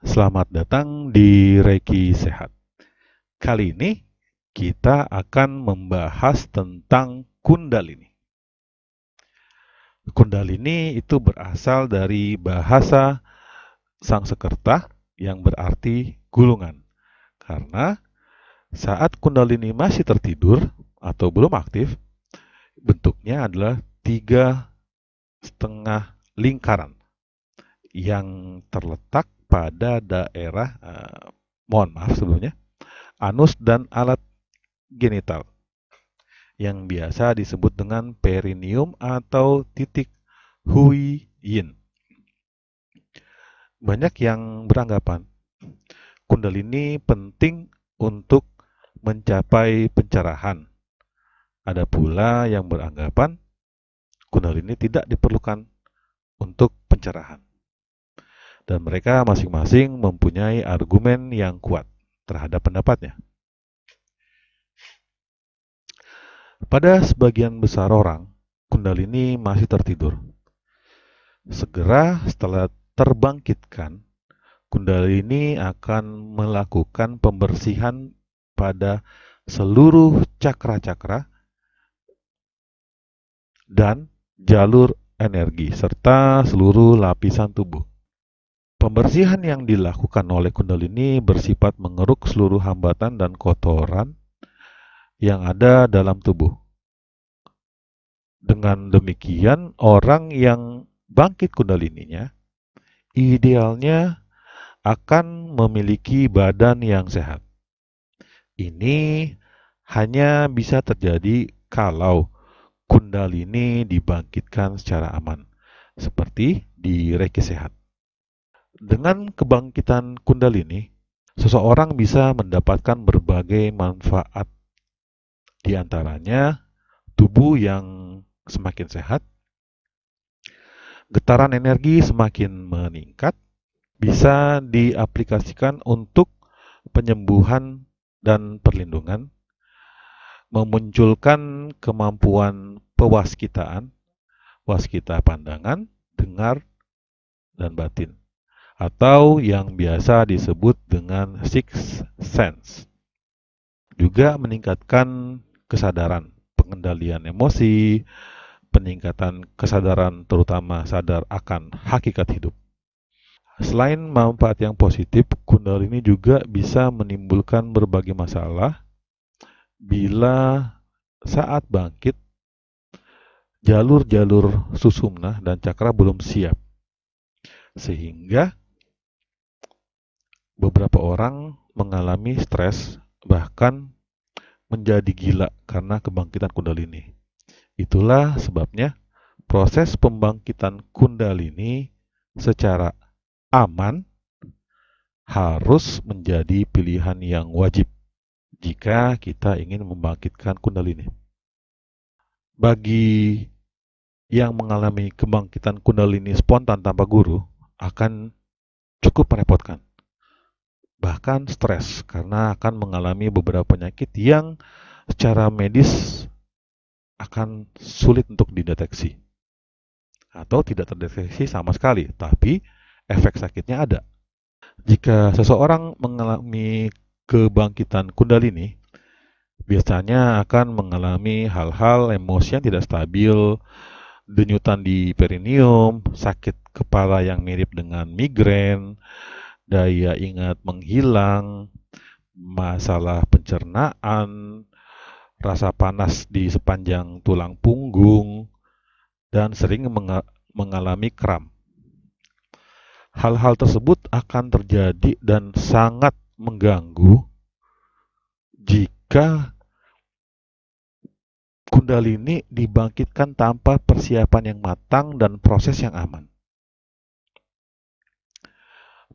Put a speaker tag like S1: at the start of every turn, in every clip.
S1: Selamat datang di Reiki Sehat. Kali ini kita akan membahas tentang Kundalini. Kundalini itu berasal dari bahasa Sangsekerta yang berarti gulungan. Karena saat Kundalini masih tertidur atau belum aktif, bentuknya adalah tiga setengah lingkaran yang terletak pada daerah eh, mohon maaf sebelumnya anus dan alat genital yang biasa disebut dengan perineum atau titik hui yin. Banyak yang beranggapan kundalini penting untuk mencapai pencerahan. Ada pula yang beranggapan kundalini tidak diperlukan untuk pencerahan dan mereka masing-masing mempunyai argumen yang kuat terhadap pendapatnya. Pada sebagian besar orang, Kundalini masih tertidur. Segera setelah terbangkitkan, Kundalini akan melakukan pembersihan pada seluruh cakra-cakra dan jalur energi serta seluruh lapisan tubuh. Pembersihan yang dilakukan oleh Kundalini bersifat mengeruk seluruh hambatan dan kotoran yang ada dalam tubuh. Dengan demikian, orang yang bangkit Kundalininya idealnya akan memiliki badan yang sehat. Ini hanya bisa terjadi kalau Kundalini dibangkitkan secara aman, seperti di Reiki Sehat. Dengan kebangkitan Kundalini, seseorang bisa mendapatkan berbagai manfaat. Di antaranya, tubuh yang semakin sehat, getaran energi semakin meningkat, bisa diaplikasikan untuk penyembuhan dan perlindungan, memunculkan kemampuan pewaskitaan, waskita pandangan, dengar, dan batin atau yang biasa disebut dengan six sense. Juga meningkatkan kesadaran, pengendalian emosi, peningkatan kesadaran terutama sadar akan hakikat hidup. Selain manfaat yang positif, kundalini juga bisa menimbulkan berbagai masalah bila saat bangkit jalur-jalur susumna dan cakra belum siap. Sehingga beberapa orang mengalami stres, bahkan menjadi gila karena kebangkitan kundalini. Itulah sebabnya proses pembangkitan kundalini secara aman harus menjadi pilihan yang wajib jika kita ingin membangkitkan kundalini. Bagi yang mengalami kebangkitan kundalini spontan tanpa guru akan cukup merepotkan bahkan stres karena akan mengalami beberapa penyakit yang secara medis akan sulit untuk dideteksi atau tidak terdeteksi sama sekali, tapi efek sakitnya ada. Jika seseorang mengalami kebangkitan kundalini, biasanya akan mengalami hal-hal emosi yang tidak stabil, denyutan di perineum, sakit kepala yang mirip dengan migrain, daya ingat menghilang, masalah pencernaan, rasa panas di sepanjang tulang punggung, dan sering mengalami kram. Hal-hal tersebut akan terjadi dan sangat mengganggu jika kundalini dibangkitkan tanpa persiapan yang matang dan proses yang aman.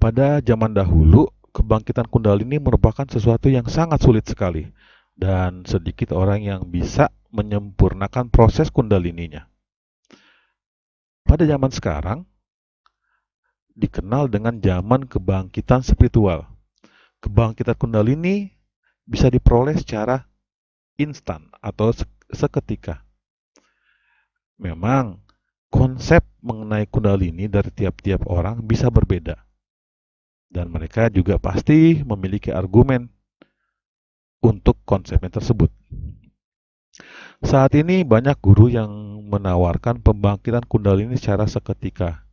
S1: Pada zaman dahulu, kebangkitan kundalini merupakan sesuatu yang sangat sulit sekali dan sedikit orang yang bisa menyempurnakan proses kundalininya. Pada zaman sekarang, dikenal dengan zaman kebangkitan spiritual. Kebangkitan kundalini bisa diperoleh secara instan atau seketika. Memang, konsep mengenai kundalini dari tiap-tiap orang bisa berbeda Dan mereka juga pasti memiliki argumen untuk konsepnya tersebut. Saat ini banyak guru yang menawarkan pembangkitan kundalini secara seketika.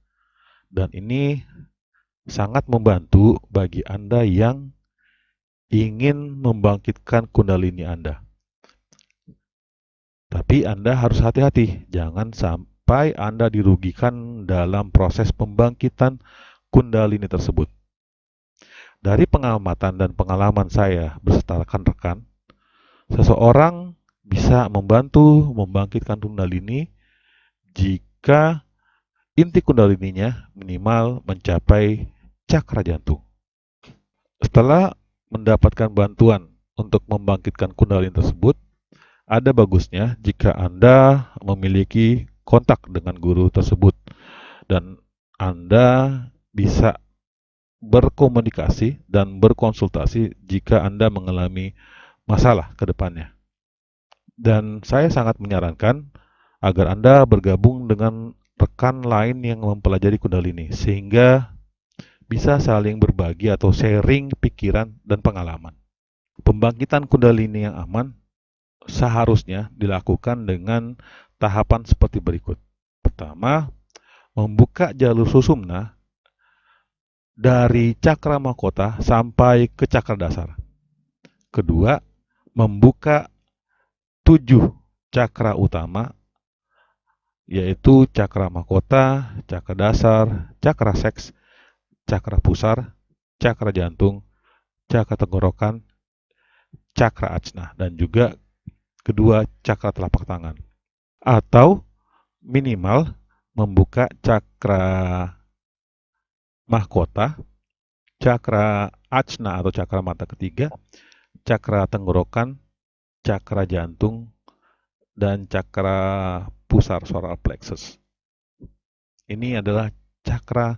S1: Dan ini sangat membantu bagi Anda yang ingin membangkitkan kundalini Anda. Tapi Anda harus hati-hati, jangan sampai Anda dirugikan dalam proses pembangkitan kundalini tersebut. Dari pengamatan dan pengalaman saya beserta rekan-rekan, seseorang bisa membantu membangkitkan kundalini jika inti kundalininya minimal mencapai cakra jantung. Setelah mendapatkan bantuan untuk membangkitkan kundalini tersebut, ada bagusnya jika Anda memiliki kontak dengan guru tersebut dan Anda bisa berkomunikasi dan berkonsultasi jika Anda mengalami masalah ke depannya. Dan saya sangat menyarankan agar Anda bergabung dengan rekan lain yang mempelajari kundalini sehingga bisa saling berbagi atau sharing pikiran dan pengalaman. Pembangkitan kundalini yang aman seharusnya dilakukan dengan tahapan seperti berikut. Pertama, membuka jalur susumna dari cakra mahkota sampai ke cakra dasar. Kedua, membuka tujuh cakra utama yaitu cakra mahkota, cakra dasar, cakra seks, cakra pusar, cakra jantung, cakra tenggorokan, cakra ajna, dan juga kedua cakra telapak tangan. Atau minimal membuka cakra mahkota, cakra ajna atau cakra mata ketiga, cakra tenggorokan, cakra jantung, dan cakra pusar solar plexus. Ini adalah cakra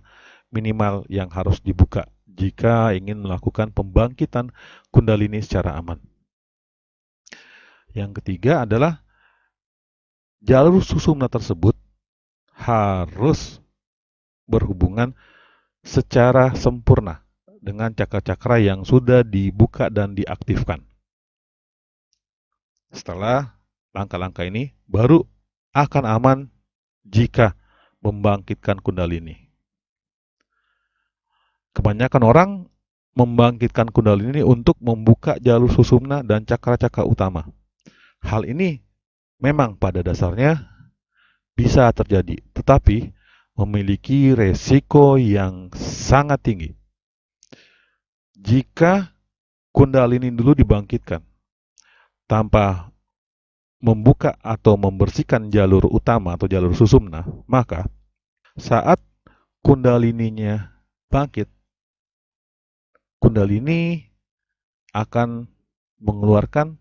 S1: minimal yang harus dibuka jika ingin melakukan pembangkitan kundalini secara aman. Yang ketiga adalah jalur susumna tersebut harus berhubungan secara sempurna dengan cakra-cakra yang sudah dibuka dan diaktifkan. Setelah langkah-langkah ini, baru akan aman jika membangkitkan kundalini. Kebanyakan orang membangkitkan kundalini untuk membuka jalur susumna dan cakra-cakra utama. Hal ini memang pada dasarnya bisa terjadi, tetapi memiliki resiko yang sangat tinggi. Jika kundalini dulu dibangkitkan tanpa membuka atau membersihkan jalur utama atau jalur susumna, maka saat kundalininya bangkit, kundalini akan mengeluarkan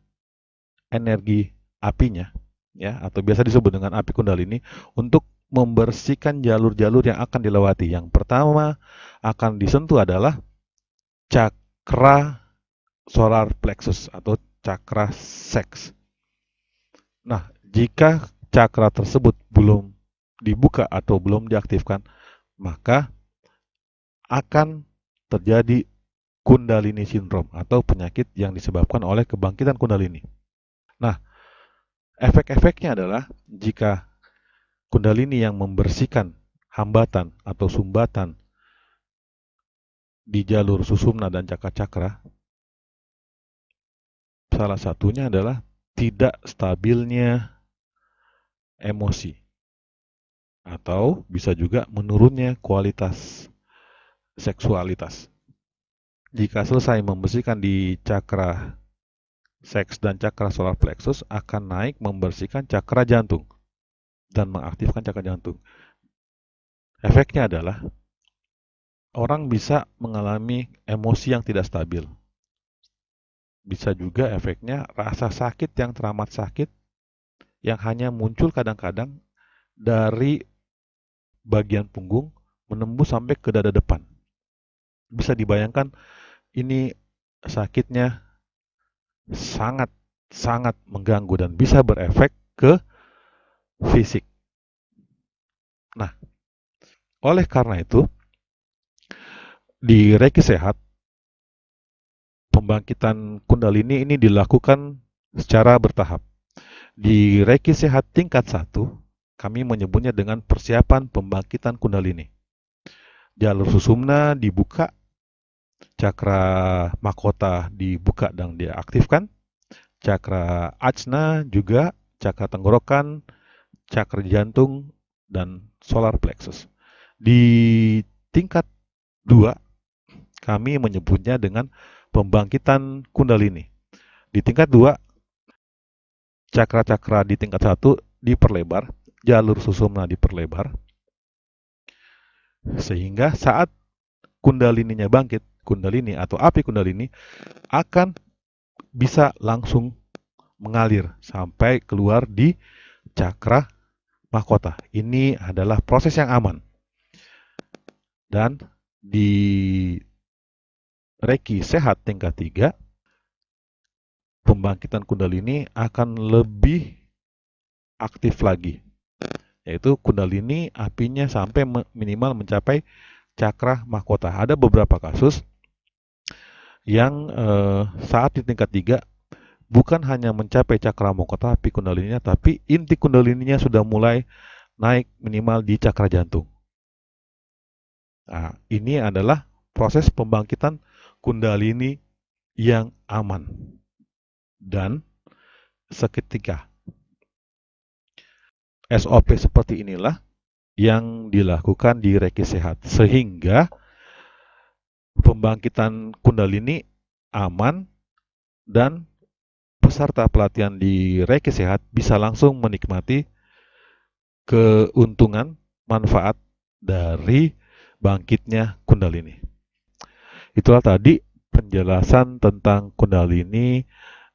S1: energi apinya ya atau biasa disebut dengan api kundalini untuk membersihkan jalur-jalur yang akan dilewati. Yang pertama akan disentuh adalah cakra solar plexus atau cakra seks. Nah, jika cakra tersebut belum dibuka atau belum diaktifkan, maka akan terjadi kundalini sindrom atau penyakit yang disebabkan oleh kebangkitan kundalini. Nah, efek-efeknya adalah jika kundalini yang membersihkan hambatan atau sumbatan di jalur susumna dan cakra-cakra, salah satunya adalah tidak stabilnya emosi atau bisa juga menurunnya kualitas seksualitas. Jika selesai membersihkan di cakra seks dan cakra solar plexus akan naik membersihkan cakra jantung dan mengaktifkan cakra jantung. Efeknya adalah orang bisa mengalami emosi yang tidak stabil. Bisa juga efeknya rasa sakit yang teramat sakit yang hanya muncul kadang-kadang dari bagian punggung menembus sampai ke dada depan. Bisa dibayangkan ini sakitnya sangat sangat mengganggu dan bisa berefek ke fisik. Nah, oleh karena itu di Reiki Sehat, pembangkitan Kundalini ini dilakukan secara bertahap. Di Reiki Sehat tingkat 1, kami menyebutnya dengan persiapan pembangkitan Kundalini. Jalur susumna dibuka, cakra mahkota dibuka dan diaktifkan, cakra ajna juga, cakra tenggorokan, cakra jantung, dan solar plexus. Di tingkat 2, kami menyebutnya dengan pembangkitan kundalini. Di tingkat 2, cakra-cakra di tingkat 1 diperlebar, jalur susumna diperlebar, sehingga saat kundalininya bangkit, kundalini atau api kundalini akan bisa langsung mengalir sampai keluar di cakra mahkota. Ini adalah proses yang aman. Dan di Reiki sehat tingkat 3, pembangkitan kundalini akan lebih aktif lagi. Yaitu kundalini apinya sampai minimal mencapai cakra mahkota. Ada beberapa kasus yang eh, saat di tingkat 3 bukan hanya mencapai cakra mahkota api kundalininya, tapi inti kundalininya sudah mulai naik minimal di cakra jantung. Nah, ini adalah proses pembangkitan kundalini yang aman dan seketika. SOP seperti inilah yang dilakukan di Reiki Sehat sehingga pembangkitan kundalini aman dan peserta pelatihan di Reiki Sehat bisa langsung menikmati keuntungan manfaat dari bangkitnya kundalini. Itulah tadi penjelasan tentang kundalini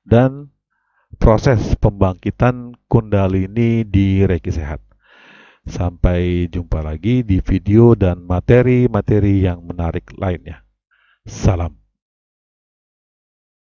S1: dan proses pembangkitan kundalini di Reiki Sehat. Sampai jumpa lagi di video dan materi-materi yang menarik lainnya. Salam.